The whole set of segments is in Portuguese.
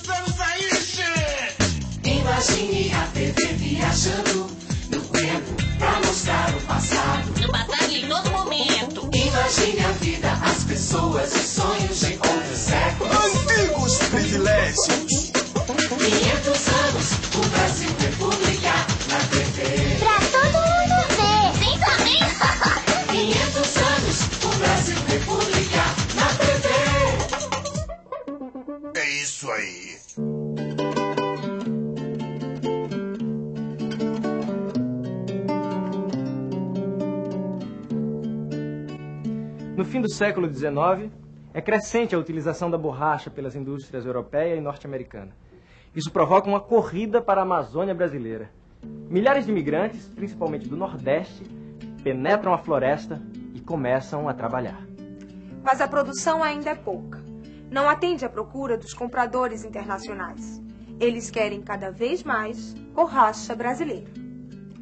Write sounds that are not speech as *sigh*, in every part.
Estamos aí, che! Imagine a TV viajando no tempo pra mostrar o passado. No passado em todo momento. Imagine a vida, as pessoas e sonhos de outros séculos. Antigos privilégios! Fim do século XIX, é crescente a utilização da borracha pelas indústrias europeia e norte-americana. Isso provoca uma corrida para a Amazônia brasileira. Milhares de imigrantes, principalmente do Nordeste, penetram a floresta e começam a trabalhar. Mas a produção ainda é pouca. Não atende à procura dos compradores internacionais. Eles querem cada vez mais borracha brasileira.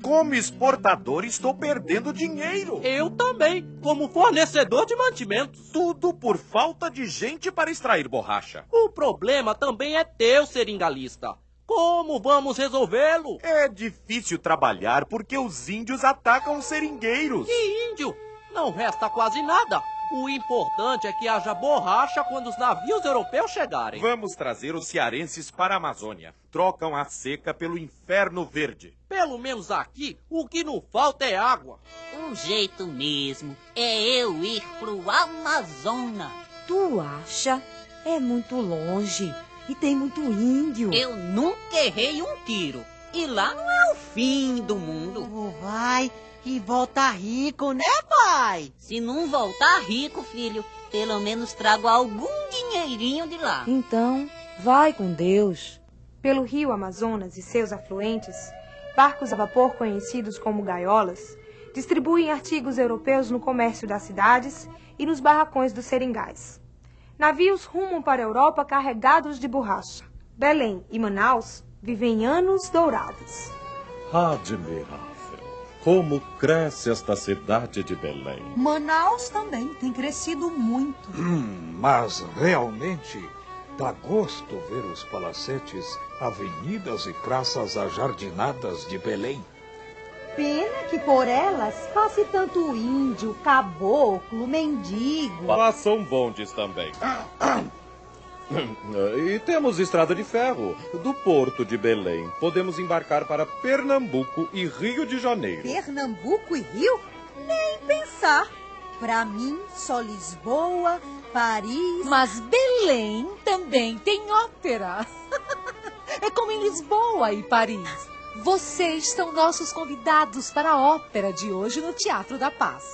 Como exportador, estou perdendo dinheiro. Eu também, como fornecedor de mantimentos. Tudo por falta de gente para extrair borracha. O problema também é teu, seringalista. Como vamos resolvê-lo? É difícil trabalhar porque os índios atacam os seringueiros. Que índio? Não resta quase nada. O importante é que haja borracha quando os navios europeus chegarem. Vamos trazer os cearenses para a Amazônia. Trocam a seca pelo inferno verde. Pelo menos aqui, o que não falta é água. O jeito mesmo é eu ir pro Amazonas. Tu acha? É muito longe e tem muito índio. Eu nunca errei um tiro. E lá não é o fim do mundo. Oh, vai e volta rico, né, pai? Se não voltar rico, filho, pelo menos trago algum dinheirinho de lá. Então, vai com Deus. Pelo rio Amazonas e seus afluentes, barcos a vapor conhecidos como gaiolas distribuem artigos europeus no comércio das cidades e nos barracões dos seringais. Navios rumam para a Europa carregados de borracha. Belém e Manaus vivem anos dourados. Admirável. Como cresce esta cidade de Belém. Manaus também tem crescido muito. Hum, mas realmente dá gosto ver os palacetes, avenidas e praças ajardinadas de Belém. Pena que por elas passe tanto índio, caboclo, mendigo. Passam bondes também. *laughs* E temos estrada de ferro. Do porto de Belém, podemos embarcar para Pernambuco e Rio de Janeiro. Pernambuco e Rio? Nem pensar. Para mim, só Lisboa, Paris. Mas Belém também tem ópera. *laughs* é como em Lisboa e Paris. Vocês são nossos convidados para a ópera de hoje no Teatro da Paz.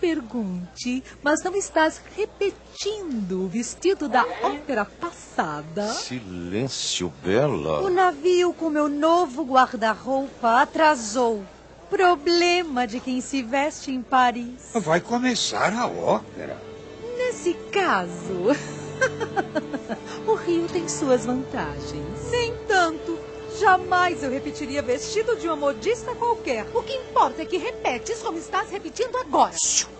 Pergunte, mas não estás repetindo o vestido da ópera passada? Silêncio, Bela. O navio com meu novo guarda-roupa atrasou. Problema de quem se veste em Paris. Vai começar a ópera. Nesse caso, *laughs* o Rio tem suas vantagens. Nem. Jamais eu repetiria vestido de uma modista qualquer. O que importa é que repetes como estás repetindo agora.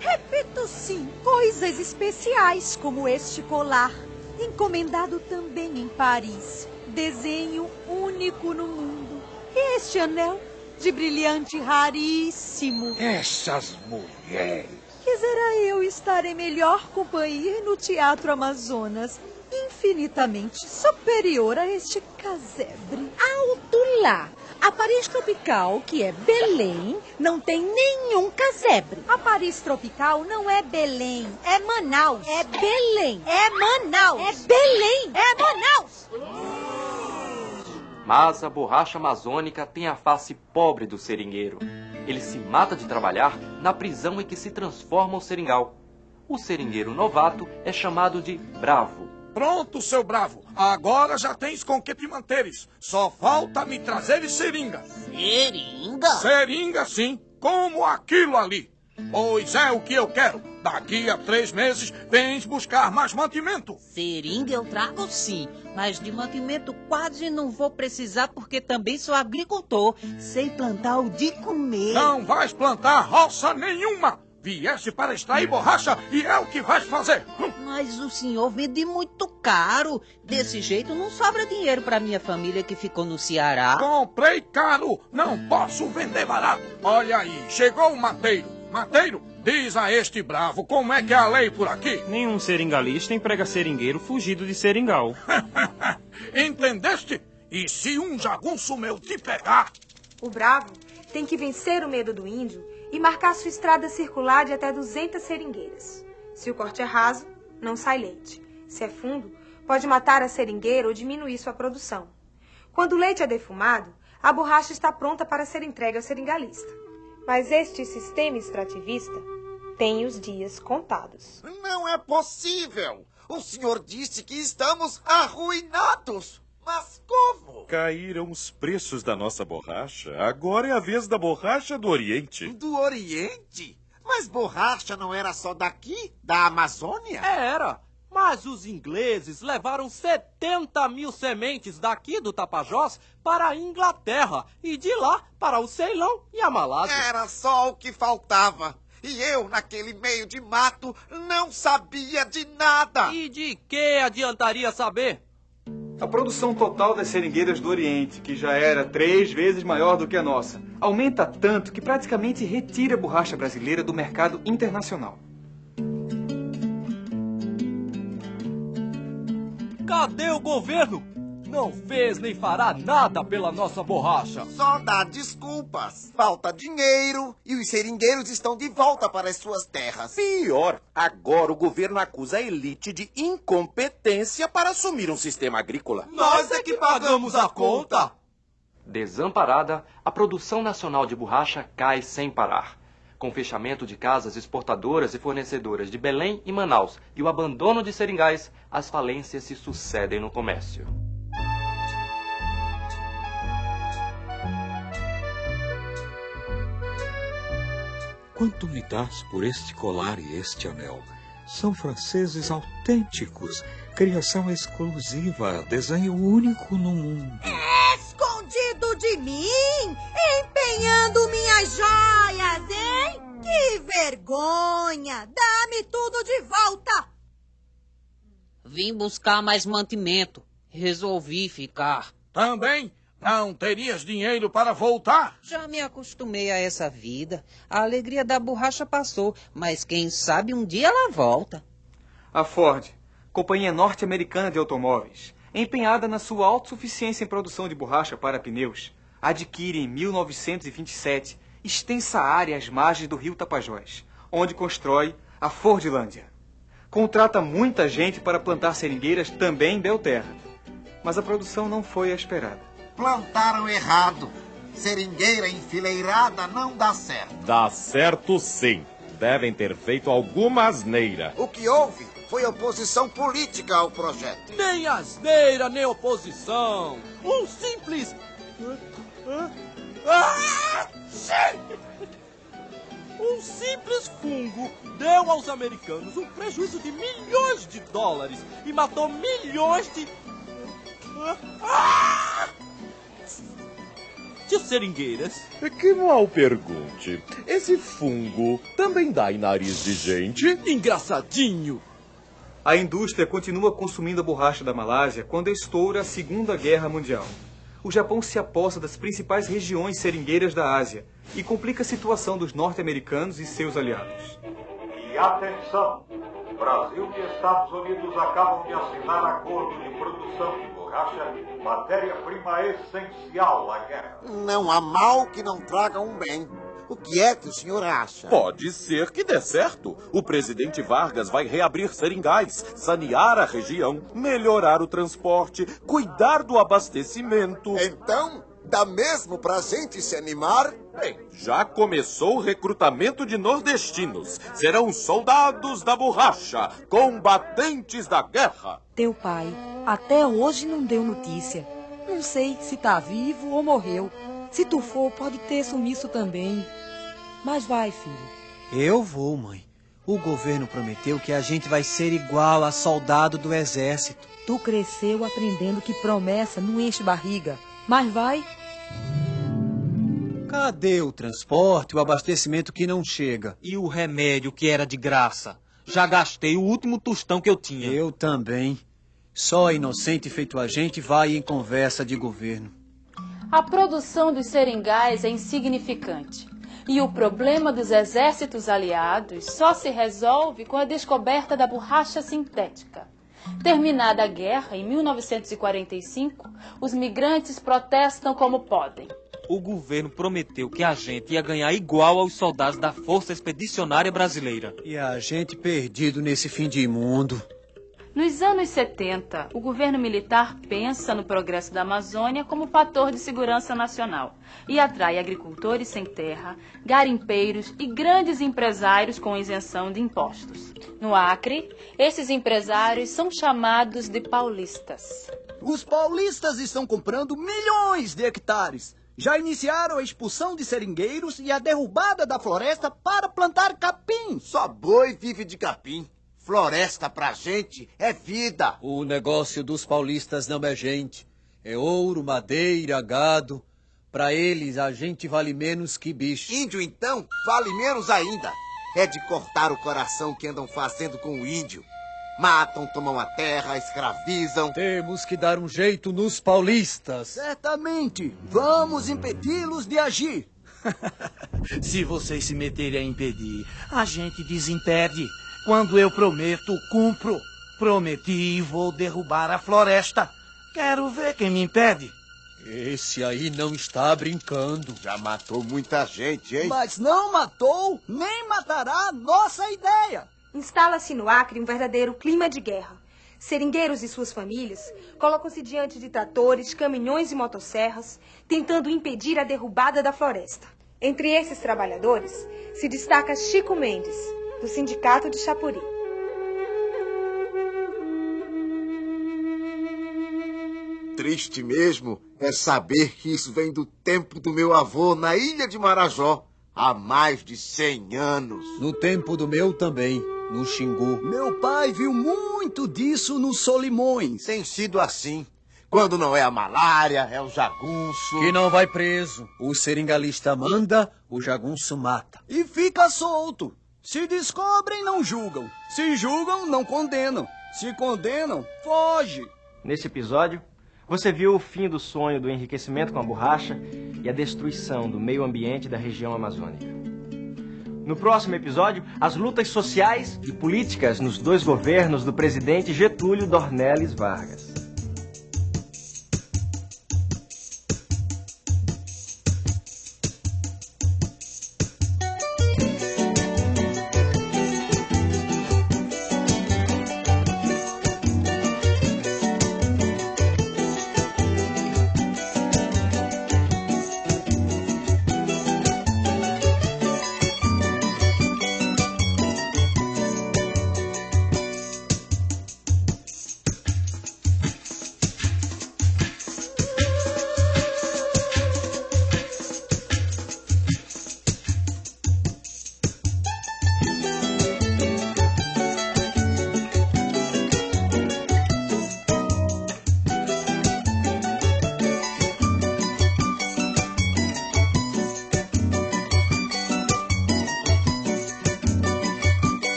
Repito sim, coisas especiais como este colar, encomendado também em Paris. Desenho único no mundo. E este anel de brilhante raríssimo. Essas mulheres. Quisera eu estar em melhor companhia no Teatro Amazonas, infinitamente superior a este casebre. Alto lá! A Paris Tropical, que é Belém, não tem nenhum casebre. A Paris Tropical não é Belém, é Manaus. É Belém, é Manaus. É Belém, é Manaus. Mas a borracha amazônica tem a face pobre do seringueiro. Ele se mata de trabalhar na prisão em que se transforma o seringal. O seringueiro novato é chamado de bravo. Pronto, seu bravo. Agora já tens com que te manteres. Só falta me trazeres seringa. Seringa? Seringa, sim. Como aquilo ali. Pois é o que eu quero. Daqui a três meses vens buscar mais mantimento. Seringa eu trago sim, mas de mantimento quase não vou precisar porque também sou agricultor. Sei plantar o de comer. Não vais plantar roça nenhuma. Vieste para extrair borracha e é o que vais fazer. Mas o senhor vende muito caro. Desse jeito não sobra dinheiro para minha família que ficou no Ceará. Comprei caro, não posso vender barato. Olha aí, chegou o mateiro. Mateiro, diz a este bravo como é que é a lei por aqui. *laughs* Nenhum seringalista emprega seringueiro fugido de seringal. *laughs* Entendeste? E se um jagunço meu te pegar? O bravo tem que vencer o medo do índio e marcar sua estrada circular de até 200 seringueiras. Se o corte é raso, não sai leite. Se é fundo, pode matar a seringueira ou diminuir sua produção. Quando o leite é defumado, a borracha está pronta para ser entregue ao seringalista. Mas este sistema extrativista tem os dias contados. Não é possível! O senhor disse que estamos arruinados! Mas como? Caíram os preços da nossa borracha. Agora é a vez da borracha do Oriente. Do Oriente? Mas borracha não era só daqui? Da Amazônia? Era. Mas os ingleses levaram 70 mil sementes daqui do Tapajós para a Inglaterra e de lá para o Ceilão e a Malásia. Era só o que faltava. E eu, naquele meio de mato, não sabia de nada. E de que adiantaria saber? A produção total das seringueiras do Oriente, que já era três vezes maior do que a nossa, aumenta tanto que praticamente retira a borracha brasileira do mercado internacional. Cadê o governo? Não fez nem fará nada pela nossa borracha. Só dá desculpas. Falta dinheiro e os seringueiros estão de volta para as suas terras. Pior, agora o governo acusa a elite de incompetência para assumir um sistema agrícola. Nós é que pagamos a conta. Desamparada, a produção nacional de borracha cai sem parar. Com o fechamento de casas exportadoras e fornecedoras de Belém e Manaus e o abandono de seringais, as falências se sucedem no comércio. Quanto me dás por este colar e este anel? São franceses autênticos, criação exclusiva, desenho único no mundo. Escondido de mim, empenhando minhas joias, hein? Que vergonha! Dá-me tudo de volta! Vim buscar mais mantimento. Resolvi ficar. Também? Não terias dinheiro para voltar? Já me acostumei a essa vida. A alegria da borracha passou, mas quem sabe um dia ela volta. A Ford, companhia norte-americana de automóveis, empenhada na sua autossuficiência em produção de borracha para pneus, adquire em 1927 extensa área às margens do rio Tapajós, onde constrói a Fordlândia. Contrata muita gente para plantar seringueiras também em Belterra, mas a produção não foi a esperada. Plantaram errado. Seringueira enfileirada não dá certo. Dá certo sim. Devem ter feito alguma asneira. O que houve foi oposição política ao projeto. Nem asneira, nem oposição. Um simples. Ah! Um simples fungo deu aos americanos um prejuízo de milhões de dólares e matou milhões de. De seringueiras. Que mal pergunte. Esse fungo também dá em nariz de gente? Engraçadinho. A indústria continua consumindo a borracha da Malásia quando estoura a Segunda Guerra Mundial. O Japão se aposta das principais regiões seringueiras da Ásia e complica a situação dos norte-americanos e seus aliados. E atenção! Brasil e Estados Unidos acabam de assinar acordo de produção de borracha, matéria-prima essencial à guerra. Não há mal que não traga um bem. O que é que o senhor acha? Pode ser que dê certo. O presidente Vargas vai reabrir seringais, sanear a região, melhorar o transporte, cuidar do abastecimento. Então, dá mesmo pra gente se animar? Bem, já começou o recrutamento de nordestinos. Serão soldados da borracha, combatentes da guerra. Teu pai até hoje não deu notícia. Não sei se tá vivo ou morreu. Se tu for, pode ter sumiço também. Mas vai, filho. Eu vou, mãe. O governo prometeu que a gente vai ser igual a soldado do exército. Tu cresceu aprendendo que promessa não enche barriga. Mas vai. Cadê o transporte, o abastecimento que não chega? E o remédio que era de graça? Já gastei o último tostão que eu tinha. Eu também. Só inocente feito a gente vai em conversa de governo. A produção dos seringais é insignificante. E o problema dos exércitos aliados só se resolve com a descoberta da borracha sintética. Terminada a guerra, em 1945, os migrantes protestam como podem. O governo prometeu que a gente ia ganhar igual aos soldados da Força Expedicionária Brasileira. E a gente perdido nesse fim de mundo. Nos anos 70, o governo militar pensa no progresso da Amazônia como fator de segurança nacional e atrai agricultores sem terra, garimpeiros e grandes empresários com isenção de impostos. No Acre, esses empresários são chamados de paulistas. Os paulistas estão comprando milhões de hectares. Já iniciaram a expulsão de seringueiros e a derrubada da floresta para plantar capim. Só boi vive de capim. Floresta pra gente é vida. O negócio dos paulistas não é gente. É ouro, madeira, gado. Pra eles, a gente vale menos que bicho. Índio, então, vale menos ainda. É de cortar o coração que andam fazendo com o índio. Matam, tomam a terra, escravizam. Temos que dar um jeito nos paulistas. Certamente. Vamos impedi-los de agir. *laughs* Se vocês se meterem a impedir, a gente desimpede. Quando eu prometo, cumpro. Prometi e vou derrubar a floresta. Quero ver quem me impede. Esse aí não está brincando. Já matou muita gente, hein? Mas não matou, nem matará a nossa ideia. Instala-se no Acre um verdadeiro clima de guerra. Seringueiros e suas famílias colocam-se diante de tratores, caminhões e motosserras, tentando impedir a derrubada da floresta. Entre esses trabalhadores se destaca Chico Mendes, do Sindicato de Chapuri. Triste mesmo é saber que isso vem do tempo do meu avô na ilha de Marajó, há mais de 100 anos. No tempo do meu também, no Xingu. Meu pai viu muito disso nos Solimões. Tem sido assim. Quando não é a malária, é o jagunço. Que não vai preso. O seringalista manda, o jagunço mata. E fica solto. Se descobrem, não julgam. Se julgam, não condenam. Se condenam, foge. Nesse episódio, você viu o fim do sonho do enriquecimento com a borracha e a destruição do meio ambiente da região amazônica. No próximo episódio, as lutas sociais e políticas nos dois governos do presidente Getúlio Dornelles Vargas.